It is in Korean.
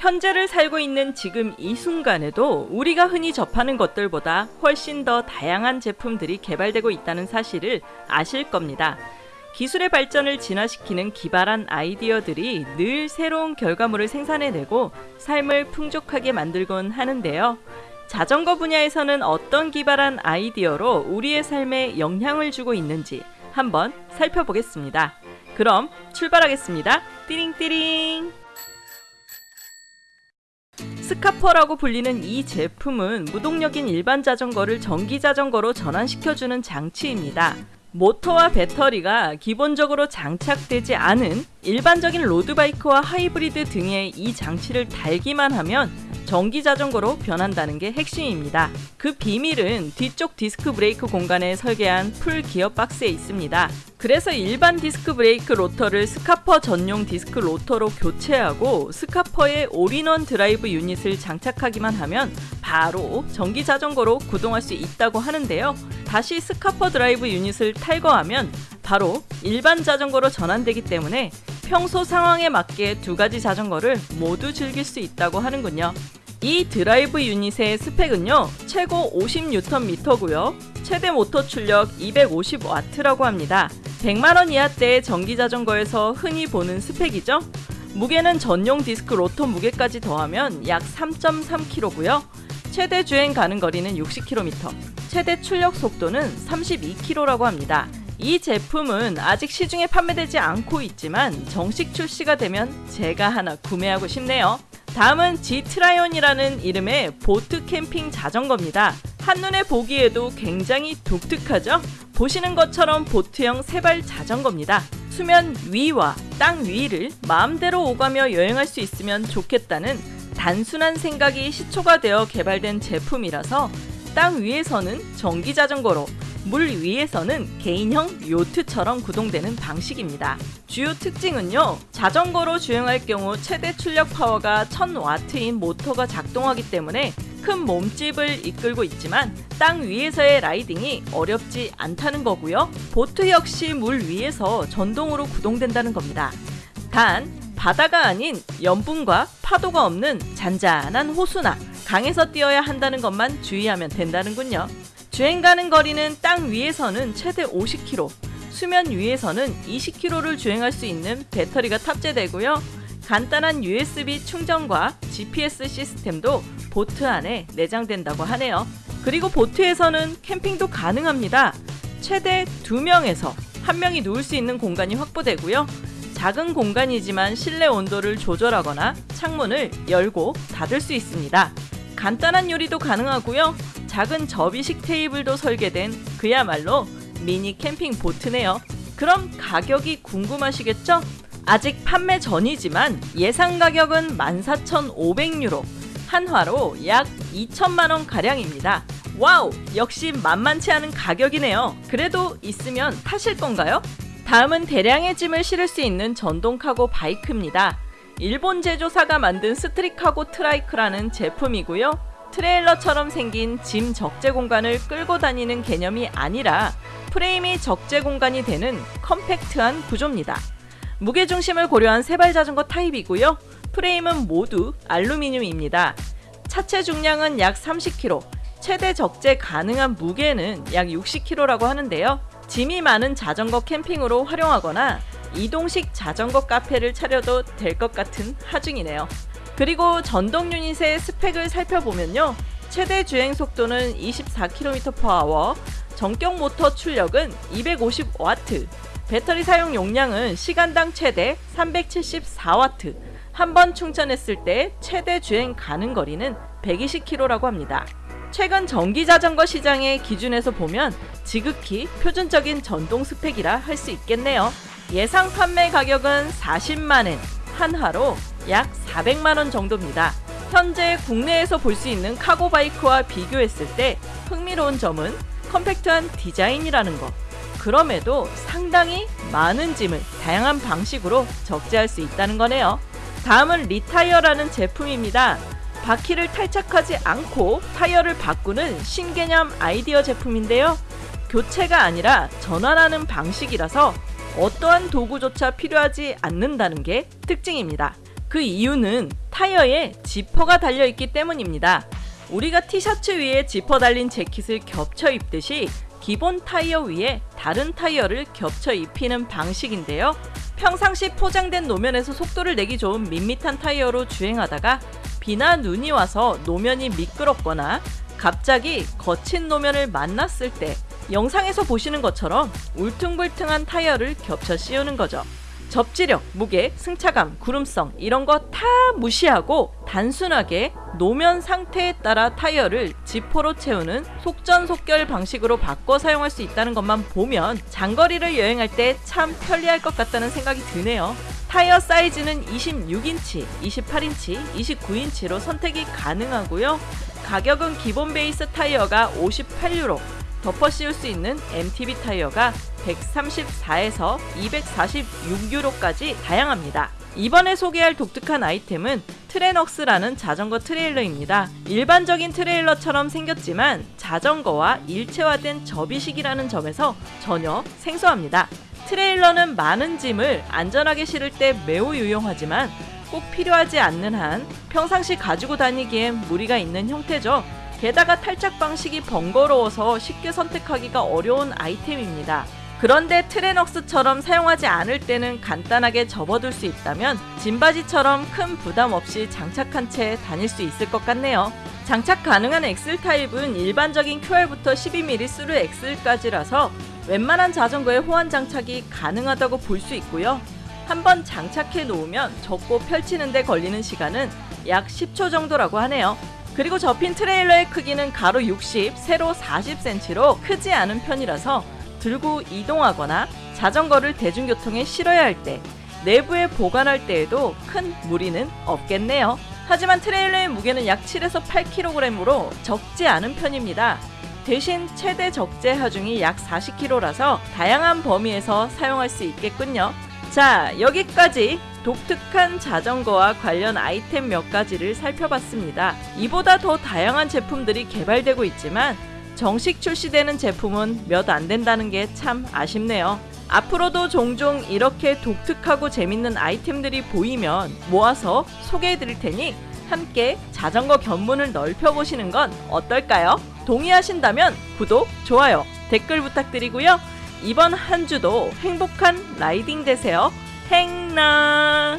현재를 살고 있는 지금 이 순간에도 우리가 흔히 접하는 것들보다 훨씬 더 다양한 제품들이 개발되고 있다는 사실을 아실 겁니다. 기술의 발전을 진화시키는 기발한 아이디어들이 늘 새로운 결과물을 생산해내고 삶을 풍족하게 만들곤 하는데요. 자전거 분야에서는 어떤 기발한 아이디어로 우리의 삶에 영향을 주고 있는지 한번 살펴보겠습니다. 그럼 출발하겠습니다. 띠링띠링! 스카퍼라고 불리는 이 제품은 무동력인 일반 자전거를 전기 자전거로 전환시켜주는 장치입니다. 모터와 배터리가 기본적으로 장착되지 않은 일반적인 로드바이크와 하이브리드 등에 이 장치를 달기만 하면 전기 자전거로 변한다는 게 핵심입니다. 그 비밀은 뒤쪽 디스크 브레이크 공간에 설계한 풀 기어 박스에 있습니다. 그래서 일반 디스크 브레이크 로터를 스카퍼 전용 디스크 로터로 교체하고 스카퍼에 올인원 드라이브 유닛을 장착하기만 하면 바로 전기 자전거로 구동할 수 있다고 하는데요. 다시 스카퍼 드라이브 유닛을 탈거하면 바로 일반 자전거로 전환되기 때문에 평소 상황에 맞게 두 가지 자전거를 모두 즐길 수 있다고 하는군요. 이 드라이브 유닛의 스펙은요 최고 50Nm고요. 최대 모터 출력 250W라고 합니다. 100만원 이하대의 전기자전거에서 흔히 보는 스펙이죠? 무게는 전용 디스크 로터 무게까지 더하면 약 3.3kg고요. 최대 주행 가능 거리는 60km 최대 출력 속도는 32km라고 합니다. 이 제품은 아직 시중에 판매되지 않고 있지만 정식 출시가 되면 제가 하나 구매하고 싶네요 다음은 G트라이온이라는 이름의 보트 캠핑 자전거입니다. 한눈에 보기에도 굉장히 독특하죠? 보시는 것처럼 보트형 세발 자전거입니다. 수면 위와 땅 위를 마음대로 오가며 여행할 수 있으면 좋겠다는 단순한 생각이 시초가 되어 개발된 제품이라서 땅 위에서는 전기 자전거로 물 위에서는 개인형 요트처럼 구동되는 방식입니다. 주요 특징은요. 자전거로 주행할 경우 최대 출력 파워가 1000W인 모터가 작동하기 때문에 큰 몸집을 이끌고 있지만 땅 위에서의 라이딩이 어렵지 않다는 거고요. 보트 역시 물 위에서 전동으로 구동된다는 겁니다. 단 바다가 아닌 연분과 파도가 없는 잔잔한 호수나 강에서 뛰어야 한다는 것만 주의하면 된다는군요. 주행 가는 거리는 땅 위에서는 최대 50km, 수면 위에서는 20km를 주행할 수 있는 배터리가 탑재되고요. 간단한 USB 충전과 GPS 시스템도 보트 안에 내장된다고 하네요. 그리고 보트에서는 캠핑도 가능합니다. 최대 2명에서 1명이 누울 수 있는 공간이 확보되고요. 작은 공간이지만 실내 온도를 조절하거나 창문을 열고 닫을 수 있습니다. 간단한 요리도 가능하고요. 작은 접이식 테이블도 설계된 그야말로 미니 캠핑 보트네요. 그럼 가격이 궁금하시겠죠? 아직 판매 전이지만 예상 가격은 14,500유로, 한화로 약 2천만원 가량입니다. 와우! 역시 만만치 않은 가격이네요. 그래도 있으면 타실 건가요? 다음은 대량의 짐을 실을 수 있는 전동 cargo bike입니다. 일본 제조사가 만든 스트릿 카고 트라이크라는 제품이고요. 트레일러처럼 생긴 짐 적재 공간을 끌고 다니는 개념이 아니라 프레임이 적재 공간이 되는 컴팩트한 구조입니다. 무게중심을 고려한 세발 자전거 타입이고요. 프레임은 모두 알루미늄입니다. 차체 중량은 약 30kg, 최대 적재 가능한 무게는 약 60kg라고 하는데요. 짐이 많은 자전거 캠핑으로 활용하거나 이동식 자전거 카페를 차려도 될 것 같은 하중이네요. 그리고 전동 유닛의 스펙을 살펴보면요. 최대 주행 속도는 24km/h, 전격 모터 출력은 250W, 배터리 사용 용량은 시간당 최대 374W, 한 번 충전했을 때 최대 주행 가능 거리는 120km라고 합니다. 최근 전기 자전거 시장의 기준에서 보면 지극히 표준적인 전동 스펙이라 할 수 있겠네요. 예상 판매 가격은 40만엔, 한화로 약 400만원 정도입니다. 현재 국내에서 볼 수 있는 cargo bike와 비교했을 때 흥미로운 점은 컴팩트한 디자인이라는 것. 그럼에도 상당히 많은 짐을 다양한 방식으로 적재할 수 있다는 거네요. 다음은 reTyre라는 제품입니다. 바퀴를 탈착하지 않고 타이어를 바꾸는 신개념 아이디어 제품인데요. 교체가 아니라 전환하는 방식이라서 어떠한 도구조차 필요하지 않는다는 게 특징입니다. 그 이유는 타이어에 지퍼가 달려있기 때문입니다. 우리가 티셔츠 위에 지퍼 달린 재킷을 겹쳐 입듯이 기본 타이어 위에 다른 타이어를 겹쳐 입히는 방식인데요. 평상시 포장된 노면에서 속도를 내기 좋은 밋밋한 타이어로 주행하다가 비나 눈이 와서 노면이 미끄럽거나 갑자기 거친 노면을 만났을 때 영상에서 보시는 것처럼 울퉁불퉁한 타이어를 겹쳐 씌우는 거죠. 접지력, 무게, 승차감, 구름성 이런 거 다 무시하고 단순하게 노면 상태에 따라 타이어를 지퍼로 채우는 속전속결 방식으로 바꿔 사용할 수 있다는 것만 보면 장거리를 여행할 때 참 편리할 것 같다는 생각이 드네요. 타이어 사이즈는 26인치, 28인치, 29인치로 선택이 가능하고요. 가격은 기본 베이스 타이어가 58유로, 덮어 씌울 수 있는 MTB 타이어가 134에서 246유로까지 다양합니다. 이번에 소개할 독특한 아이템은 Trenux라는 자전거 트레일러입니다. 일반적인 트레일러처럼 생겼지만 자전거와 일체화된 접이식이라는 점에서 전혀 생소합니다. 트레일러는 많은 짐을 안전하게 실을 때 매우 유용하지만 꼭 필요하지 않는 한 평상시 가지고 다니기엔 무리가 있는 형태죠. 게다가 탈착 방식이 번거로워서 쉽게 선택하기가 어려운 아이템입니다. 그런데 Trenux처럼 사용하지 않을 때는 간단하게 접어둘 수 있다면 짐받이처럼 큰 부담 없이 장착한 채 다닐 수 있을 것 같네요. 장착 가능한 axle 타입은 일반적인 QR부터 12mm thru axle까지라서 웬만한 자전거에 호환 장착이 가능하다고 볼 수 있고요. 한번 장착해 놓으면 접고 펼치는 데 걸리는 시간은 약 10초 정도라고 하네요. 그리고 접힌 트레일러의 크기는 가로 60, 세로 40cm로 크지 않은 편이라서 들고 이동하거나 자전거를 대중교통에 실어야 할 때, 내부에 보관할 때에도 큰 무리는 없겠네요. 하지만 트레일러의 무게는 약 7에서 8kg으로 적지 않은 편입니다. 대신 최대 적재 하중이 약 40kg라서 다양한 범위에서 사용할 수 있겠군요. 자, 여기까지 독특한 자전거와 관련 아이템 몇 가지를 살펴봤습니다. 이보다 더 다양한 제품들이 개발되고 있지만 정식 출시되는 제품은 몇 안 된다는 게 참 아쉽네요. 앞으로도 종종 이렇게 독특하고 재밌는 아이템들이 보이면 모아서 소개해 드릴 테니 함께 자전거 견문을 넓혀보시는 건 어떨까요? 동의하신다면 구독, 좋아요, 댓글 부탁드리고요. 이번 한 주도 행복한 라이딩 되세요. 행나!